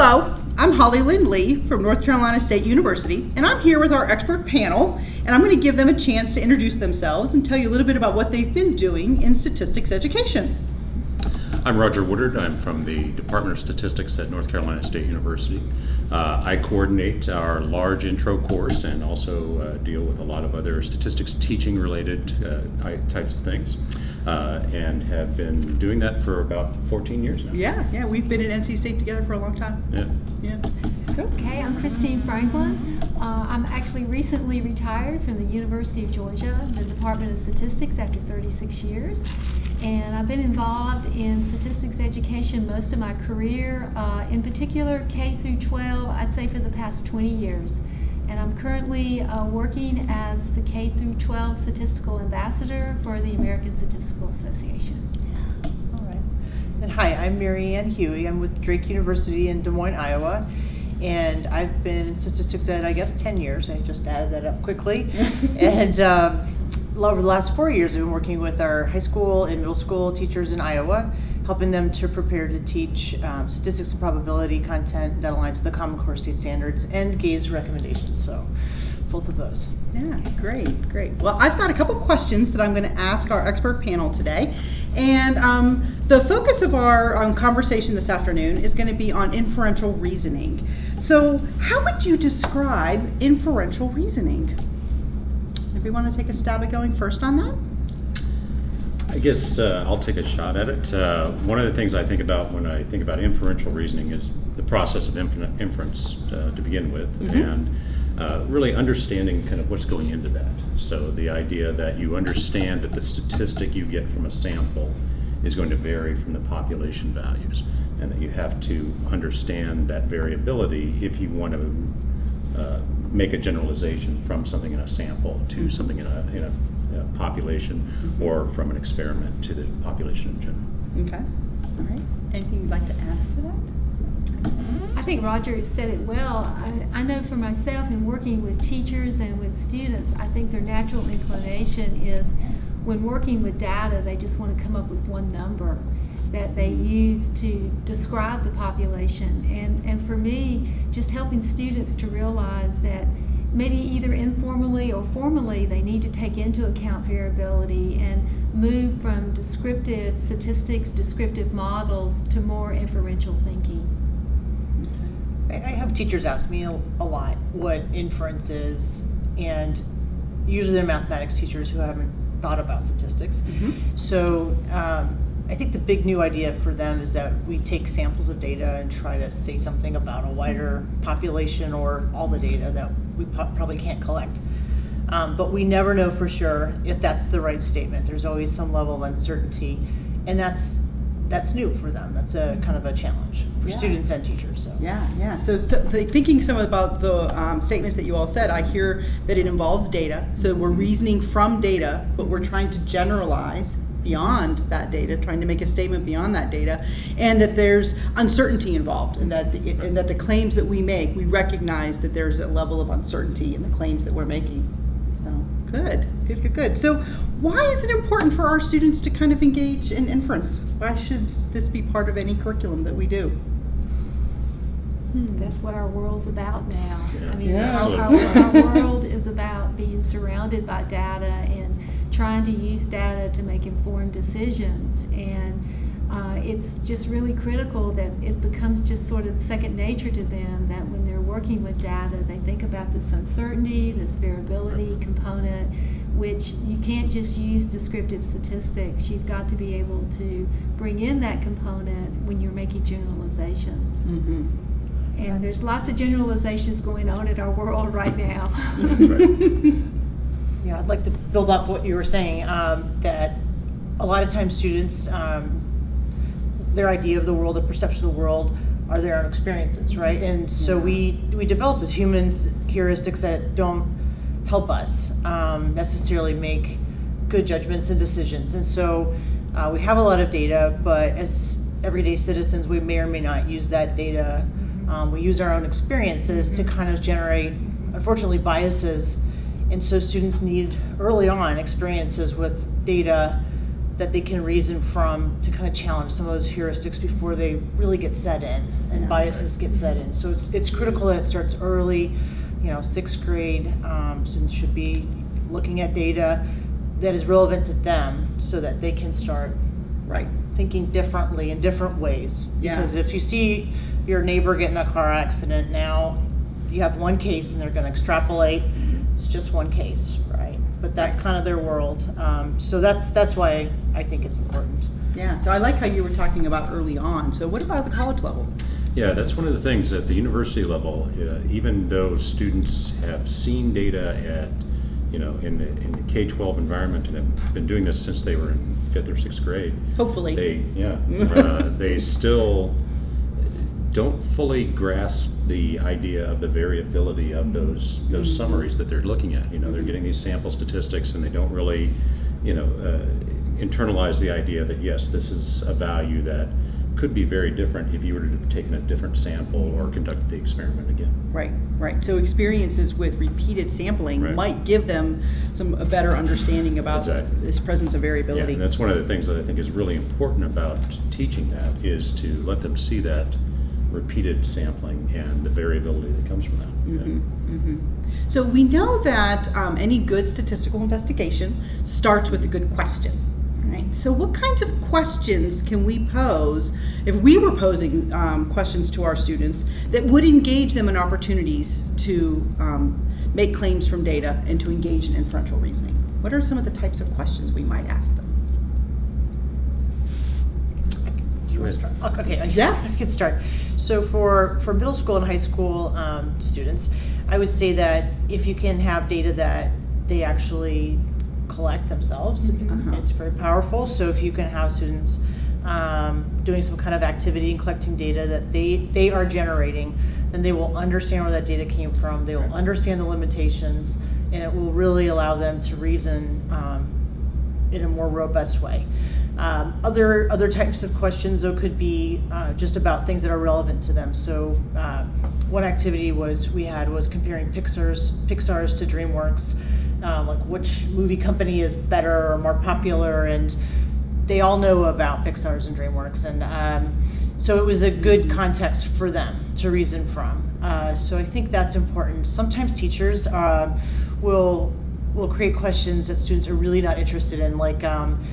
Hello, I'm Hollylynne Lee from North Carolina State University, and I'm here with our expert panel, and I'm going to give them a chance to introduce themselves and tell you a little bit about what they've been doing in statistics education. I'm Roger Woodard. I'm from the Department of Statistics at North Carolina State University. Uh, I coordinate our large intro course and also uh, deal with a lot of other statistics teaching related uh, types of things uh, and have been doing that for about 14 years now. Yeah, yeah, we've been at NC State together for a long time. Yeah. Yeah. Okay, I'm Christine Franklin. Uh, I'm actually recently retired from the University of Georgia, the Department of Statistics after 36 years. And I've been involved in statistics education most of my career, uh, in particular K through 12, I'd say for the past 20 years. And I'm currently uh, working as the K through 12 statistical ambassador for the American Statistical Association. All right. And hi, I'm Maryann Huey. I'm with Drake University in Des Moines, Iowa. And I've been in statistics ed, I guess, 10 years. I just added that up quickly. and um, over the last four years, I've been working with our high school and middle school teachers in Iowa, helping them to prepare to teach um, statistics and probability content that aligns with the Common Core State Standards and GAISE recommendations. So, both of those. Yeah, great, great. Well, I've got a couple questions that I'm going to ask our expert panel today. And um, the focus of our um, conversation this afternoon is going to be on inferential reasoning. So, how would you describe inferential reasoning? If we want to take a stab at going first on that? I guess uh, I'll take a shot at it. Uh, one of the things I think about when I think about inferential reasoning is the process of inference uh, to begin with, mm -hmm. and uh, really understanding kind of what's going into that. So the idea that you understand that the statistic you get from a sample is going to vary from the population values, and that you have to understand that variability if you want to uh, make a generalization from something in a sample to something in a, in a, a population or from an experiment to the population in general. Okay. All right. Anything you'd like to add to that? I think Roger said it well. I, I, know for myself in working with teachers and with students, I think their natural inclination is when working with data, they just want to come up with one number that they use to describe the population. And, and for me, just helping students to realize that maybe either informally or formally they need to take into account variability and move from descriptive statistics, descriptive models to more inferential thinking. I have teachers ask me a, lot what inference is, and usually they're mathematics teachers who haven't thought about statistics. Mm -hmm. So um, I think the big new idea for them is that we take samples of data and try to say something about a wider population or all the data that we probably can't collect. Um, but we never know for sure if that's the right statement. There's always some level of uncertainty, and that's that's new for them. That's a kind of a challenge for yeah. students and teachers. So yeah, yeah. So, so thinking some about the um, statements that you all said, I hear that it involves data. So we're reasoning from data, but we're trying to generalize beyond that data, trying to make a statement beyond that data, and that there's uncertainty involved, and that the, and that the claims that we make, we recognize that there's a level of uncertainty in the claims that we're making. So good, good, good, good. So why is it important for our students to kind of engage in inference? Why should this be part of any curriculum that we do? Hmm. That's what our world's about now. Yeah. I mean, yeah. our, our, our world is about being surrounded by data and trying to use data to make informed decisions. And uh, it's just really critical that it becomes just sort of second nature to them that when they're working with data, they think about this uncertainty, this variability component, which you can't just use descriptive statistics. You've got to be able to bring in that component when you're making generalizations. Mm -hmm. And there's lots of generalizations going on in our world right now. Yeah, I'd like to build up what you were saying, um, that a lot of times students, um, their idea of the world, their perception of the world, are their own experiences, right? And so yeah. we, we develop as humans heuristics that don't help us um, necessarily make good judgments and decisions. And so uh, we have a lot of data, but as everyday citizens, we may or may not use that data. Um, we use our own experiences to mm-hmm. kind of generate, unfortunately, biases and so students need early on experiences with data that they can reason from to kind of challenge some of those heuristics before they really get set in and biases get set in. So it's it's critical that it starts early. You know, sixth grade um, students should be looking at data that is relevant to them, so that they can start Right. thinking differently in different ways. Yeah. Because if you see your neighbor get in a car accident now, you have one case and they're going to extrapolate. It's just one case, right? But that's Right. kind of their world. Um, so that's that's why I think it's important. Yeah. So I like how you were talking about early on. So what about the college level? Yeah, that's one of the things at the university level. Uh, even though students have seen data at, you know, in the in the K-12 environment and have been doing this since they were in fifth or sixth grade, Hopefully. they yeah uh, they still don't fully grasp the idea of the variability of those those summaries that they're looking at. You know, they're getting these sample statistics and they don't really, you know, uh, internalize the idea that yes, this is a value that could be very different if you were to have taken a different sample or conducted the experiment again. Right, right. So experiences with repeated sampling Right. might give them some a better understanding about Exactly. this presence of Yeah, variability. and that's one of the things that I think is really important about teaching that is to let them see that repeated sampling and the variability that comes from that. Yeah. Mhm, mhm. So we know that um, any good statistical investigation starts with a good question. Right. So what kinds of questions can we pose if we were posing um, questions to our students that would engage them in opportunities to um, make claims from data and to engage in inferential reasoning? What are some of the types of questions we might ask them? Do you want to start? Okay, I- Yeah. I can start. So for, for middle school and high school um, students, I would say that if you can have data that they actually collect themselves, Uh-huh. it's very powerful. So if you can have students um, doing some kind of activity and collecting data that they, they are generating, then they will understand where that data came from. They will understand the limitations, and it will really allow them to reason um, in a more robust way. Um, other other types of questions though could be uh, just about things that are relevant to them. So uh, one activity was we had was comparing Pixar's Pixar's to DreamWorks, um, like which movie company is better or more popular, and they all know about Pixar's and DreamWorks, and um, so it was a good context for them to reason from. Uh, so I think that's important. Sometimes teachers uh, will will create questions that students are really not interested in, like um,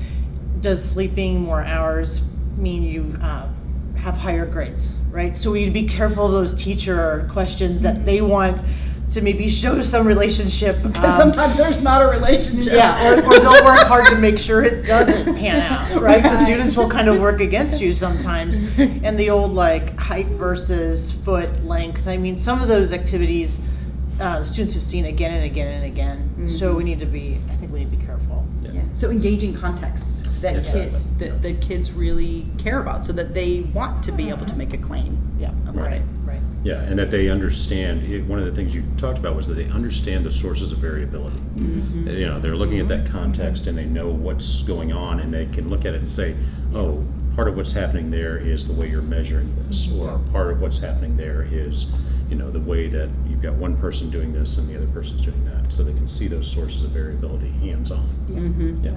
does sleeping more hours mean you uh, have higher grades, right? So we need to be careful of those teacher questions that they want to maybe show some relationship. Because um, sometimes there's not a relationship. yeah, or, or they'll work hard to make sure it doesn't pan out, right? The students will kind of work against you sometimes. And the old like height versus foot length, I mean, some of those activities, uh, students have seen again and again and again. So we need to be, I think we need to be careful. Yeah. So engaging contexts that Yes. kids that, that kids really care about, so that they want to be able to make a claim. Yeah, About right, it. Right. Yeah, and that they understand, it- one of the things you talked about was that they understand the sources of variability. Mm-hmm. You know, they're looking at that context and they know what's going on and they can look at it and say, oh, part of what's happening there is the way you're measuring this, or part of what's happening there is, you know, the way that you've got one person doing this and the other person's doing that, so they can see those sources of variability hands-on. Mhm. Yeah.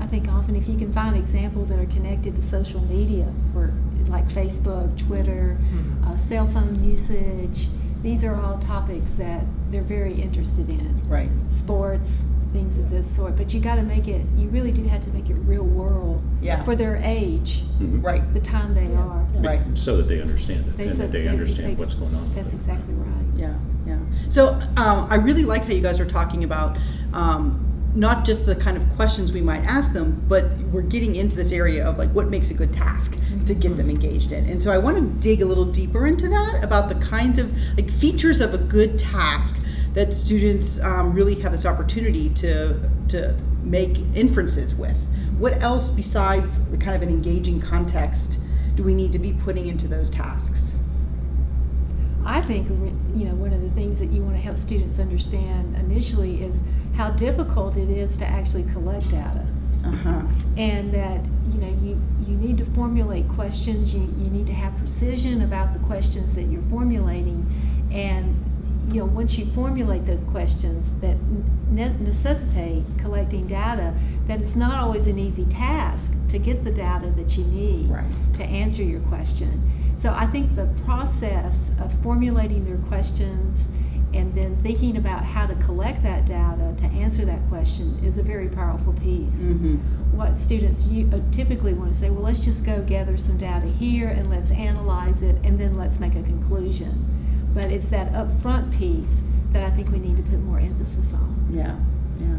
I think often if you can find examples that are connected to social media, for like Facebook, Twitter, uh, cell phone usage, these are all topics that they're very interested in. Right. Sports, things of this sort. But you got to make it. You really do have to make it real world Yeah. for their age, Mhm. Right. the time they are. Right. So that they understand it, They and said- that they they- understand they- what's going on. That's exactly right. Yeah. Yeah. So um, I really like how you guys are talking about um, not just the kind of questions we might ask them, but we're getting into this area of like what makes a good task to get them engaged in. And so I want to dig a little deeper into that about the kinds of like features of a good task that students um, really have this opportunity to to make inferences with. What else besides the kind of an engaging context do we need to be putting into those tasks? I think you know one of the things that you want to help students understand initially is how difficult it is to actually collect data. Uh-huh. and that you know you you need to formulate questions you you need to have precision about the questions that you're formulating and you know once you formulate those questions that ne- necessitate collecting data that it's not always an easy task to get the data that you need Right. to answer your question. So I think the process of formulating their questions and then thinking about how to collect that data to answer that question is a very powerful piece. Mm-hmm. What students uh, typically want to say, well, let's just go gather some data here and let's analyze it and then let's make a conclusion. But it's that upfront piece that I think we need to put more emphasis on. Yeah, yeah.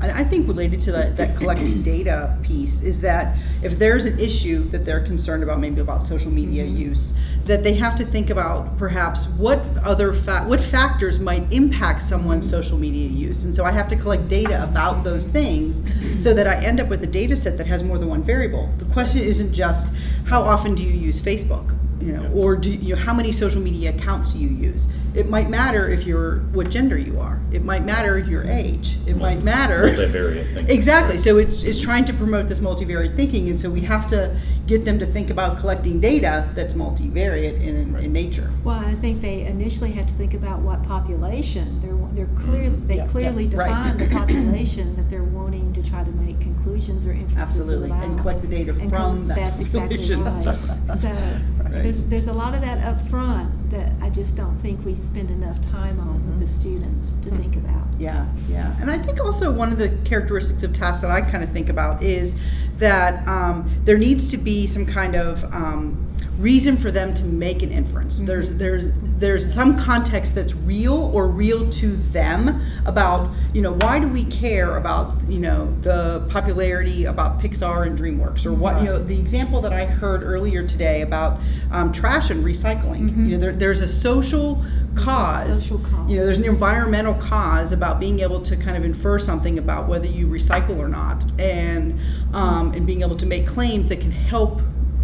And I think related to that, that collecting data piece is that if there's an issue that they're concerned about, maybe about social media mm-hmm. use, that they have to think about perhaps what other fa- what factors might impact someone's social media use. And so I have to collect data about those things mm-hmm. so that I end up with a data set that has more than one variable. The question isn't just how often do you use Facebook? You know, or do you how many social media accounts do you use? It might matter if you're what gender you are. It might matter your age. It might matter. Multivariate thinking. Exactly. So it's, it's trying to promote this multivariate thinking, and so we have to get them to think about collecting data that's multivariate in, in nature. Well, I think they initially have to think about what population. They're, they're mm-hmm. clear, they Yeah, yeah, clearly right. define the population that they're wanting to try to make conclusions or inferences Absolutely, and collect the data And from col- that That's exactly population. right. So, Right. there's, there's a lot of that up front that I just don't think we spend enough time on with the mm-hmm. students to think mm-hmm. about. Yeah, yeah. And I think also one of the characteristics of tasks that I kind of think about is that um, there needs to be some kind of um, reason for them to make an inference. There's there's there's some context that's real or real to them about you know why do we care about you know the popularity about Pixar and DreamWorks or what you know the example that I heard earlier today about um, trash and recycling. You know there, there's a social cause. social cause. You know there's an environmental cause about being able to kind of infer something about whether you recycle or not, and um, and being able to make claims that can help,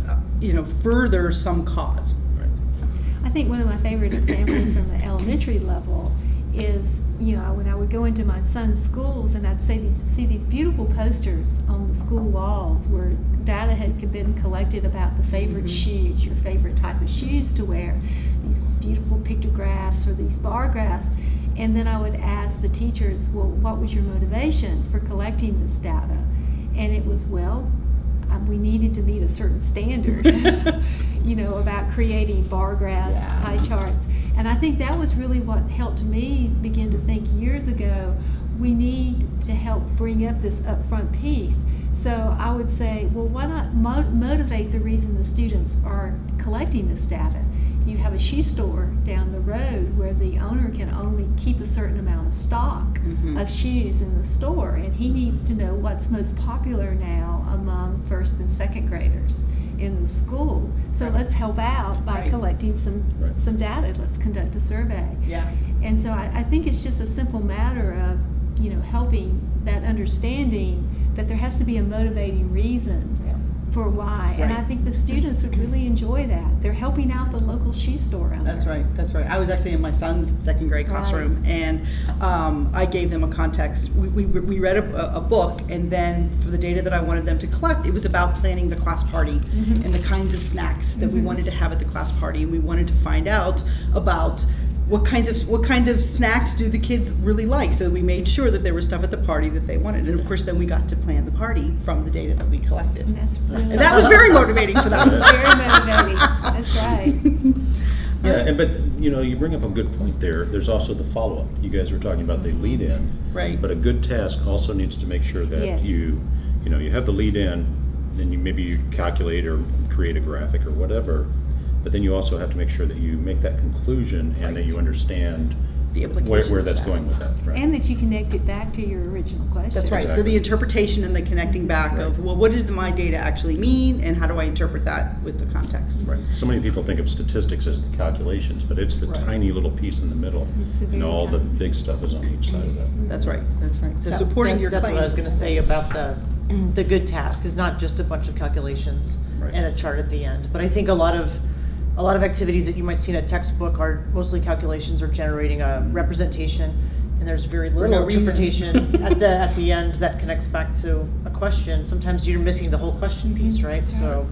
uh, you know, further some cause. Right. I think one of my favorite examples from the elementary level is, you know, when I would go into my son's schools and I'd see these, see these beautiful posters on the school walls where data had been collected about the favorite mm-hmm. shoes, your favorite type of shoes to wear, these beautiful pictographs or these bar graphs. And then I would ask the teachers, well, what was your motivation for collecting this data? And it was, well, we needed to meet a certain standard, you know, about creating bar graphs, Yeah. pie charts. And I think that was really what helped me begin to think years ago we need to help bring up this upfront piece. So I would say, well, why not mo- motivate the reason the students are collecting this data? You have a shoe store down the road where the owner can only keep a certain amount of stock Mhm. of shoes in the store, and he needs to know what's most popular now among first and second graders in the school. So Right. let's help out by Right. collecting some Right. some data. Let's conduct a survey. Yeah. And so I, I think it's just a simple matter of, you know, helping that understanding that there has to be a motivating reason. For why. And I think the students would really enjoy that. They're helping out the local shoe store out That's right. That's right. I was actually in my son's second grade Right. classroom, and um, I gave them a context. We, we, we read a, a book, and then for the data that I wanted them to collect, it was about planning the class party Mhm. and the kinds of snacks that we Mhm. wanted to have at the class party, and we wanted to find out about what kinds of what kind of snacks do the kids really like. So we made sure that there was stuff at the party that they wanted, and of course, then we got to plan the party from the data that we collected. And that's really that was very motivating to them. It's very motivating. That's right. Yeah, and but you know, you bring up a good point there. There's also the follow-up. You guys were talking about the lead-in, Right. But a good task also needs to make sure that Yes. you, you know, you have the lead-in, then you maybe you calculate or create a graphic or whatever. But then you also have to make sure that you make that conclusion and that you understand The where, implications where of that's that. going with that. Right. And that you connect it back to your original question. That's right. So Exactly. the interpretation and the connecting back of, well, what does the, my data actually mean, and how do I interpret that with the context? Right. So many people think of statistics as the calculations, but it's the Right. tiny little piece in the middle, It's the and very all the tiny. big stuff is on each side of that. That's right. That's right. So That- supporting that- your That's claim. what I was gonna say about the, the good task, is not just a bunch of calculations Right. and a chart at the end. But I think a lot of, a lot of activities that you might see in a textbook are mostly calculations or generating a representation. And there's very little no interpretation at the, at the end that connects back to a question. Sometimes you're missing the whole question piece, right? So,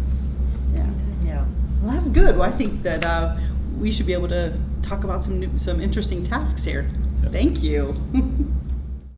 Yeah. yeah. Well, that's good. Well, I think that uh, we should be able to talk about some new, some interesting tasks here. Yeah. Thank you.